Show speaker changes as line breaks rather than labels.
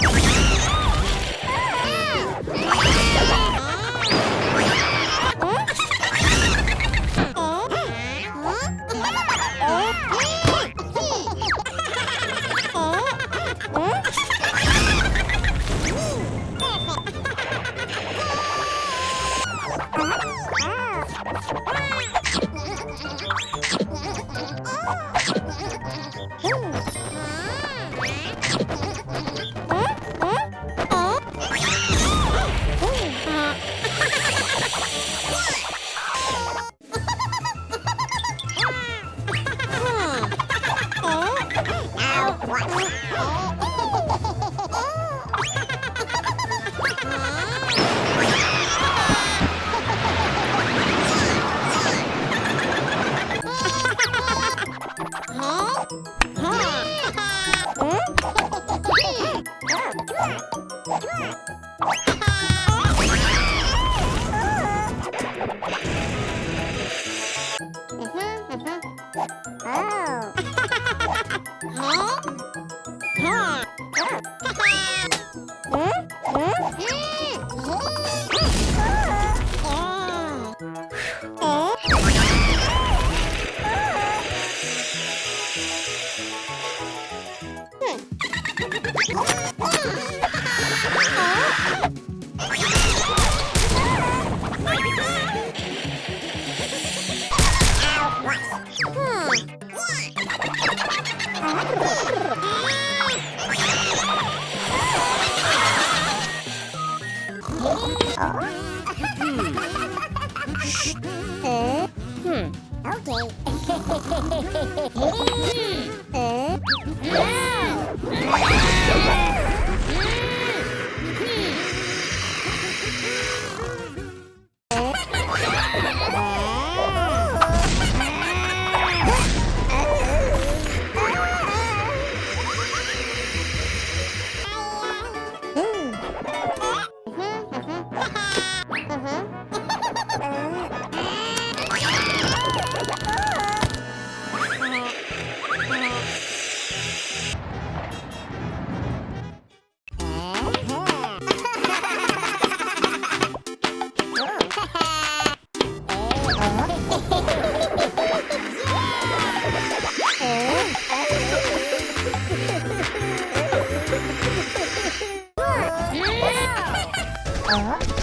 Bye. h Ah! Okay. 어?